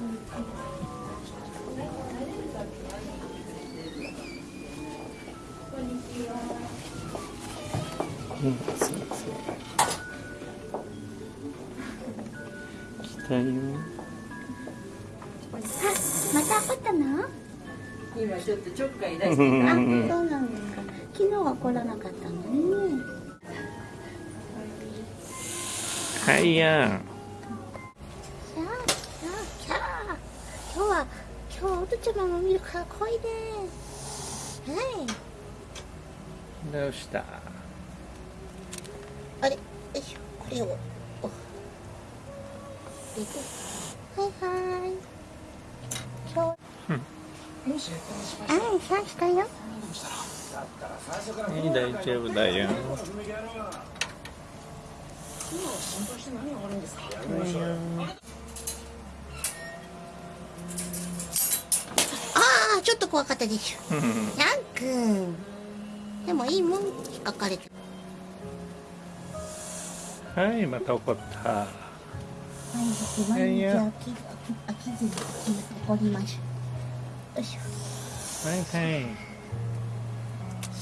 うん。来たよ。あ、また怒ったの？今ちょっとちょっかい出うしてあ、そんうなんですか。昨日は来らなかったのね。はいや今日は今日おとちゃまも見るから来いで。はい。ん。どうした？あれ、よいしょ、これを。はいはい。今日。はい、さあしたよ。はい、大丈夫だよ。ああ、ちょっと怖かったでしょ。うんヤンくん。でもいいもん、引っかかれて。はい、また怒った。毎日毎日飽き飽きずに怒りましょう。よいしょ。はいはい。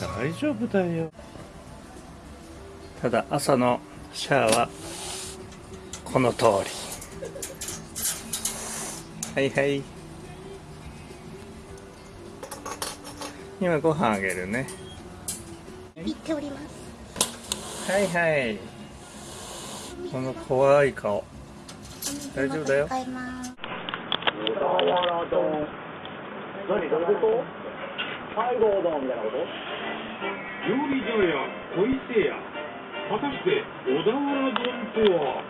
大丈夫だよ。ただ、朝のシャアは、この通り。はいはい。今ご飯あげるね。言っております。はいはい。この怖い顔。大丈夫だよ何どういうこと西郷丼みたいなこと料理所や小伊勢屋果たして小田原丼とは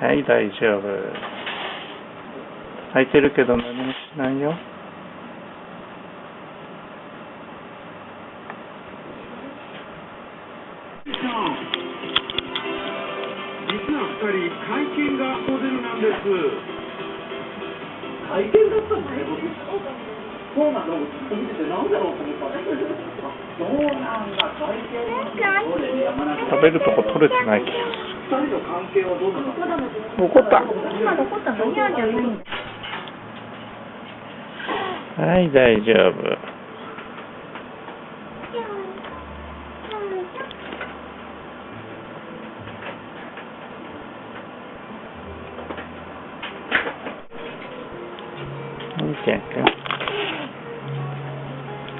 はい、大丈夫。空いてるけど何もしないよ。さん実は二人会見がモデルなんです。会見だったんだね僕そうなんだ僕見ててなんだろうと思ったんだけどあそうなんだ。会見俺ね山中食べるとこ取れてない気が二人の関係はどうなの。怒った。今どこった。のニャーじゃないんだ。はい、大丈夫。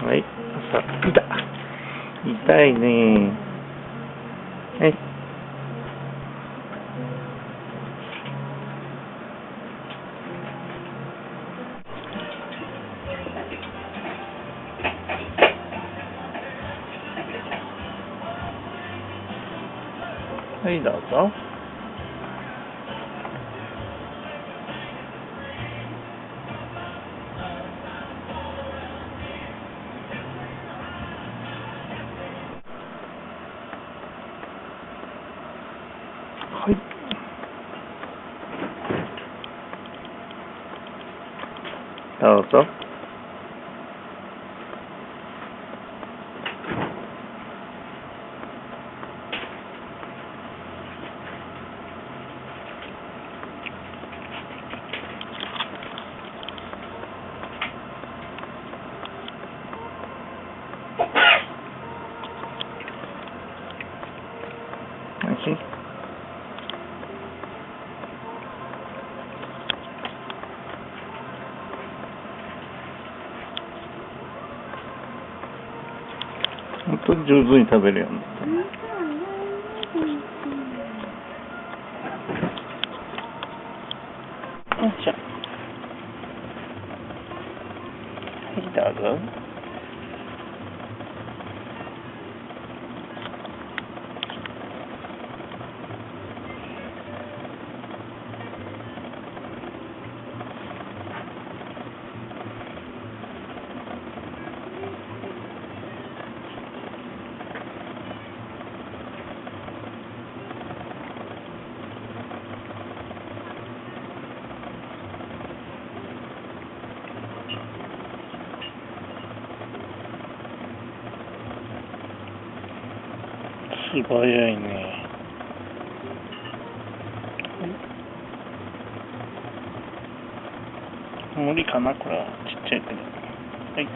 はい、朝、痛い。痛いね。はい、どうぞ。はい。どうぞ。おいしい本当に上手に食べるよね。よいしょ。はい、どうぞ。すごいね。無理かな、これは。ちっちゃいけど。はい。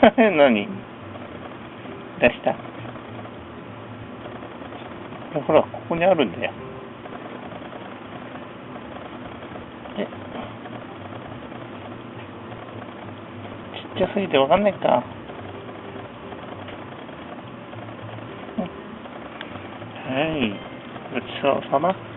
あ 何？出したほら、ここにあるんだよ。えちっちゃすぎてわかんないか。はい。ごちそうさま。